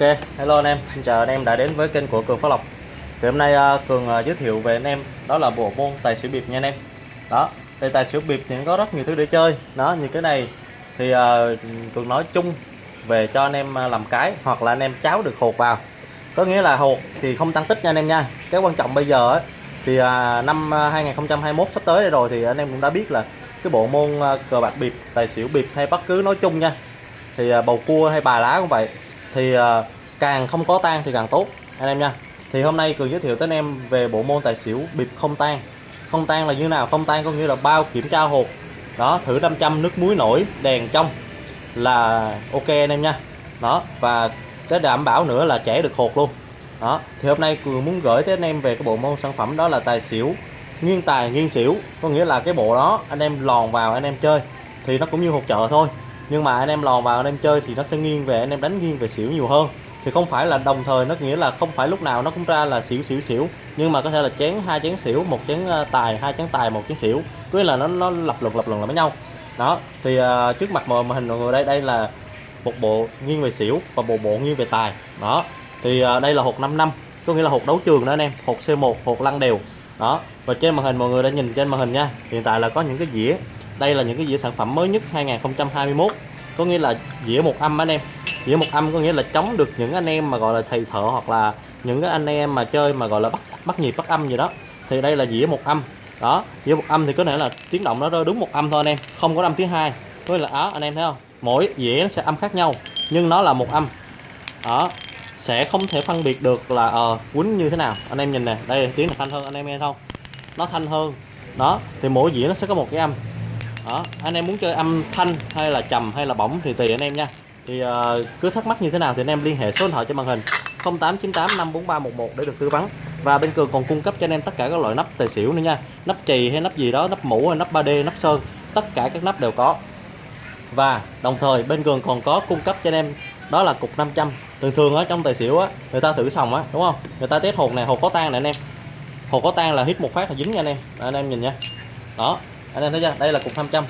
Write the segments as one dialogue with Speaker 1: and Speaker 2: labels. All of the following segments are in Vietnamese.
Speaker 1: Ok, hello anh em, xin chào anh em đã đến với kênh của Cường Phát Lộc. Thì hôm nay uh, Cường uh, giới thiệu về anh em đó là bộ môn tài xỉu biệp nha anh em. Đó, thì tài xỉu biệp thì có rất nhiều thứ để chơi. Đó, như cái này thì uh, Cường nói chung về cho anh em làm cái hoặc là anh em cháo được hột vào. Có nghĩa là hột thì không tăng tích nha anh em nha. Cái quan trọng bây giờ ấy, thì uh, năm 2021 sắp tới đây rồi thì anh em cũng đã biết là cái bộ môn uh, cờ bạc biệp, tài xỉu biệp hay bất cứ nói chung nha. Thì bầu cua hay bài lá cũng vậy thì à, càng không có tan thì càng tốt anh em nha. Thì hôm nay cường giới thiệu tới anh em về bộ môn tài xỉu bịp không tan không tan là như nào? Không tan có nghĩa là bao kiểm tra hộp, đó thử 500 nước muối nổi đèn trong là ok anh em nha. Đó và cái đảm bảo nữa là trẻ được hột luôn. Đó thì hôm nay cường muốn gửi tới anh em về cái bộ môn sản phẩm đó là tài xỉu nghiêng tài nghiêng xỉu. Có nghĩa là cái bộ đó anh em lòn vào anh em chơi thì nó cũng như hột chợ thôi nhưng mà anh em lòn vào anh em chơi thì nó sẽ nghiêng về anh em đánh nghiêng về xỉu nhiều hơn. Thì không phải là đồng thời nó nghĩa là không phải lúc nào nó cũng ra là xỉu xỉu xỉu. Nhưng mà có thể là chén hai chén xỉu một chén ờ, tài hai chén tài một chén xỉu. Cứ là nó nó lập luận lập luận là với nhau. Đó thì uh, trước mặt mọi hình mọi người đây đây là một bộ nghiêng về xỉu và bộ bộ nghiêng về tài. Đó thì uh, đây là hột 5 năm có nghĩa là hột đấu trường đó anh em hột C1 hột lăn đều. Đó và trên màn hình mọi người đã nhìn trên màn hình nha. Hiện tại là có những cái dĩa đây là những cái dĩa sản phẩm mới nhất 2021 có nghĩa là dĩa một âm anh em. Dĩa một âm có nghĩa là chống được những anh em mà gọi là thầy thợ hoặc là những cái anh em mà chơi mà gọi là bắt bắt nhịp bắt âm gì đó. Thì đây là dĩa một âm. Đó dĩa một âm thì có thể là tiếng động nó rơi đúng một âm thôi anh em không có âm thứ hai. Có nghĩa là đó anh em thấy không? Mỗi dĩa nó sẽ âm khác nhau nhưng nó là một âm. Đó sẽ không thể phân biệt được là ờ uh, quýnh như thế nào. Anh em nhìn nè đây tiếng là thanh hơn anh em nghe không? Nó thanh hơn. Đó thì mỗi dĩa nó sẽ có một cái âm đó anh em muốn chơi âm thanh hay là trầm hay là bổng thì tùy anh em nha. Thì uh, cứ thắc mắc như thế nào thì anh em liên hệ số điện thoại trên màn hình 0898 54311 để được tư vấn. Và bên cường còn cung cấp cho anh em tất cả các loại nắp tài xỉu nữa nha. Nắp chì hay nắp gì đó nắp mũ hay nắp 3D nắp sơn tất cả các nắp đều có. Và đồng thời bên cường còn có cung cấp cho anh em đó là cục 500 thường thường ở trong tài xỉu á người ta thử xong á đúng không? Người ta test hột này hột có tan này anh em. Hột có tan là hít một phát là dính nha anh em. Anh em nhìn nha. Đó anh em thấy chưa? Đây là cục 500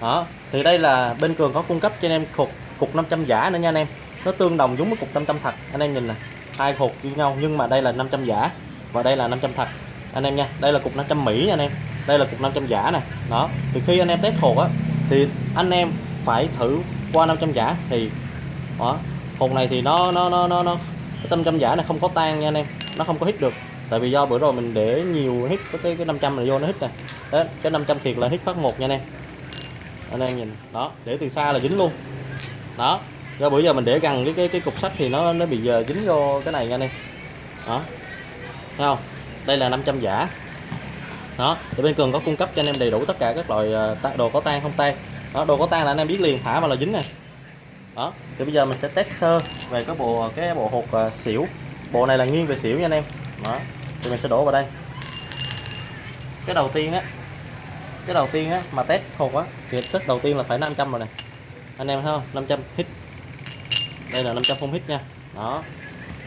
Speaker 1: đó thì đây là bên cường có cung cấp cho anh em cục cục 500 giả nữa nha anh em. Nó tương đồng giống với cục 500 thật. Anh em nhìn nè hai cục như nhau nhưng mà đây là 500 giả và đây là 500 thật. Anh em nha đây là cục 500 Mỹ nha anh em. Đây là cục 500 giả nè. Đó thì khi anh em test hột á thì anh em phải thử qua 500 giả thì đó hột này thì nó nó nó nó, nó cái 500 giả này không có tan nha anh em. Nó không có hít được tại vì do bữa rồi mình để nhiều hít cái cái 500 này vô nó hít nè. Đấy, cái 500 thiệt là hít phát một nha anh em. Anh em nhìn, đó, để từ xa là dính luôn. Đó, do bữa giờ mình để gần cái cái cái cục sắt thì nó nó bị giờ dính vô cái này nha anh em. Đó, thấy không? Đây là 500 giả. Đó, thì bên cường có cung cấp cho anh em đầy đủ tất cả các loại ờ, đồ có tan không tan đó, đồ có tan là anh em biết liền, thả mà là dính này đó, thì bây giờ mình sẽ test sơ về cái bộ cái bộ hột ờ, xỉu. Bộ này là nghiêng về xỉu nha anh em đó thì mình sẽ đổ vào đây. Cái đầu tiên á, cái đầu tiên á mà test hột á, thì test đầu tiên là phải 500 rồi nè. Anh em thấy không? 500 hit. Đây là 500 phong hit nha. Đó.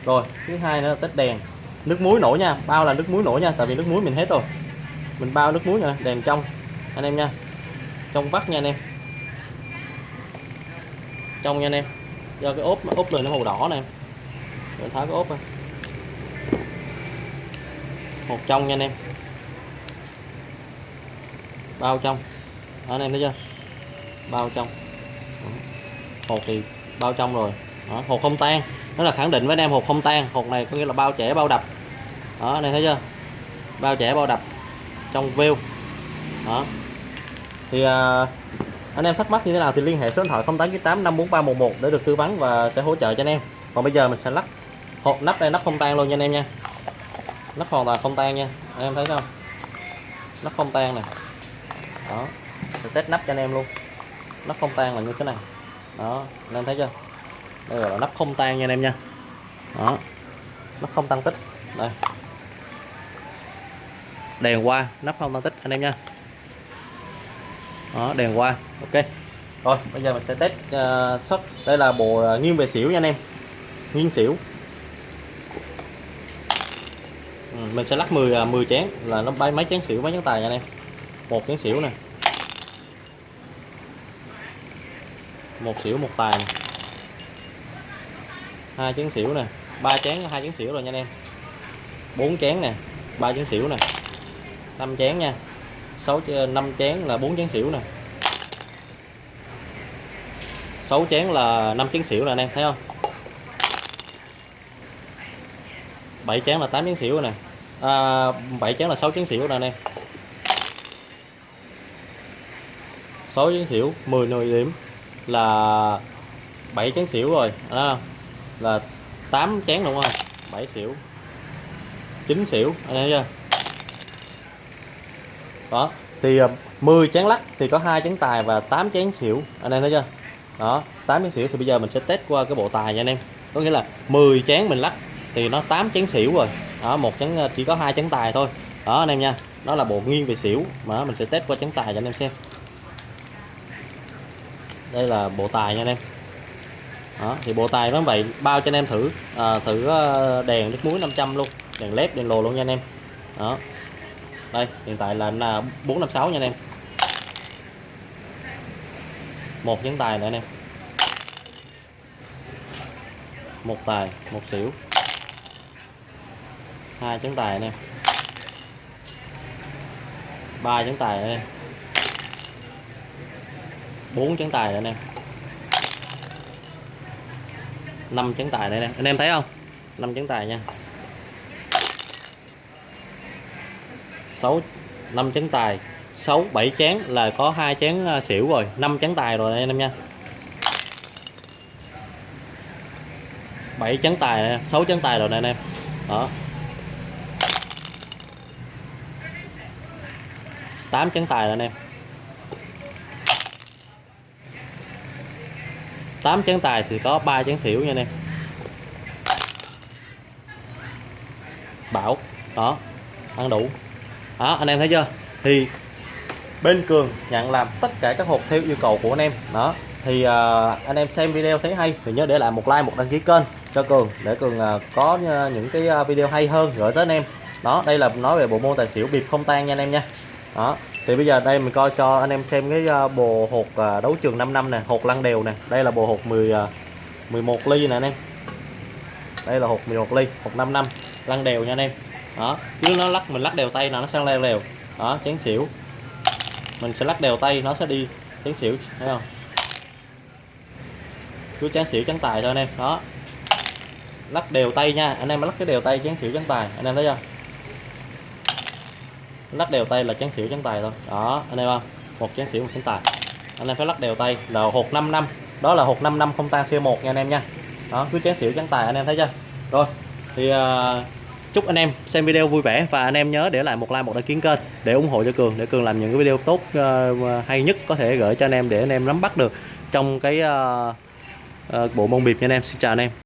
Speaker 1: Rồi, thứ hai nữa là test đèn. Nước muối nổi nha, bao là nước muối nổi nha, tại vì nước muối mình hết rồi. Mình bao nước muối nha đèn trong, anh em nha. Trong vắt nha anh em. Trong nha anh em. Do cái ốp ốp lên nó màu đỏ nè. Em tháo cái ốp ra một trong nha anh em. Bao trong. Đó, anh em thấy chưa? Bao trong. Hột thì bao trong rồi. Đó, hột không tan. Nó là khẳng định với anh em hột không tan. Hột này có nghĩa là bao trẻ bao đập. Đó anh em thấy chưa? Bao trẻ bao đập trong view. Đó. Thì à, anh em thắc mắc như thế nào thì liên hệ số điện thoại 0898 54311 để được tư vấn và sẽ hỗ trợ cho anh em. Còn bây giờ mình sẽ lắp. Hộp nắp đây nắp không tan luôn nha anh em nha nắp hoàn toàn không tan nha anh em thấy không? Nắp không tan nè. Đó. Sẽ test nắp cho anh em luôn. Nắp không tan là như thế này. Đó anh em thấy chưa? Đây là nắp không tan nha anh em nha. Đó. Nắp không tăng tích. Đây. Đèn qua nắp không tăng tích anh em nha. Đó đèn qua. Ok. Rồi bây giờ mình sẽ test ờ, uh, sóc đây là bộ uh, nghiêng về xỉu nha anh em. Nghiêng xỉu. Mình sẽ lắc 10 10 à, chén. Là nó bay mấy chén xỉu, mấy chén tài nha anh em. Một chén xỉu nè. Một xỉu, một tài này. hai chén xỉu nè. Ba chén, hai chén xỉu rồi nha anh em. Bốn chén nè. Ba chén xỉu nè. Năm chén nha. Sáu năm chén là bốn chén xỉu nè. Sáu chén là năm chén xỉu nè anh em, thấy không? Bảy chén là tám chén xỉu nè à, 7 chén là 6 chén xỉu nè anh em. 6 chén xỉu 10 10 điểm là 7 chén xỉu rồi à, là 8 chén đúng không? 7 xỉu 9 xỉu anh em chưa đó thì à, 10 chén lắc thì có hai chén tài và 8 chén xỉu anh em thấy chưa? Đó 8 chén xỉu thì bây giờ mình sẽ test qua cái bộ tài nha anh em. Có nghĩa là 10 chén mình lắc thì nó 8 chén xỉu rồi. Đó một chén ờ, chỉ có hai chén tài thôi. Đó anh em nha. Nó là bộ nghiêng về xỉu. Mà mình sẽ test qua chén tài cho anh em xem. Đây là bộ tài nha anh em. Đó, thì bộ tài nó vậy bao cho anh em thử. À, thử ờ, đèn nước muối 500 luôn. Đèn led đèn lồ luôn nha anh em. Đó. Đây hiện tại là 456 nha anh em. Một chén tài nữa anh em. Một tài một xỉu hai trứng tài anh em, ba trứng tài anh em, bốn trứng tài anh em, năm trứng tài đây nè anh em thấy không? Năm trứng tài nha. Sáu năm trứng tài. Sáu bảy chén là có hai chén à, xỉu rồi. Năm trứng tài rồi anh em nha. Bảy chén tài sáu chén tài rồi nè anh em. Đó. 8 chấn tài anh em. 8 chấn tài thì có 3 chấn xỉu nha anh em. Bảo đó ăn đủ. Đó anh em thấy chưa? Thì bên cường nhận làm tất cả các hộp theo yêu cầu của anh em. Đó thì uh, anh em xem video thấy hay thì nhớ để lại một like một đăng ký kênh cho cường để cường uh, có uh, những cái video hay hơn gửi tới anh em. Đó đây là nói về bộ môn tài xỉu bịp không tan nha anh em nha đó, thì bây giờ đây mình coi cho anh em xem cái ờ, bồ hột ờ, đấu trường 5 năm nè, hột lăn đều nè. Đây là bồ hột 10 11 ờ, ly nè anh em. Đây là hột 11 ly, hột 5 năm lăn đều nha anh em. Đó chứ nó lắc mình lắc đều tay là nó sang leo đều. Đó, chén xỉu. Mình sẽ lắc đều tay, nó sẽ đi chén xỉu, thấy không? Cứ chán xỉu chén tài thôi anh em. Đó. Lắc đều tay nha, anh em lắc cái đều tay chán xỉu chén tài, anh em thấy chưa? Lắc đều tay là chén xỉu chén tài thôi. Đó anh em không một chén xỉu một chén tài. Anh em phải lắc đều tay là hột 5 năm. Đó là hột 5 năm không tan C1 nha anh em nha. Đó cứ chén xỉu chén tài anh em thấy chưa? Rồi thì uh, chúc anh em xem video vui vẻ và anh em nhớ để lại một like một đăng ký kênh để ủng hộ cho cường để cường làm những cái video tốt uh, hay nhất có thể gửi cho anh em để anh em nắm bắt được trong cái uh, uh, bộ môn bịp nha anh em. Xin chào anh em.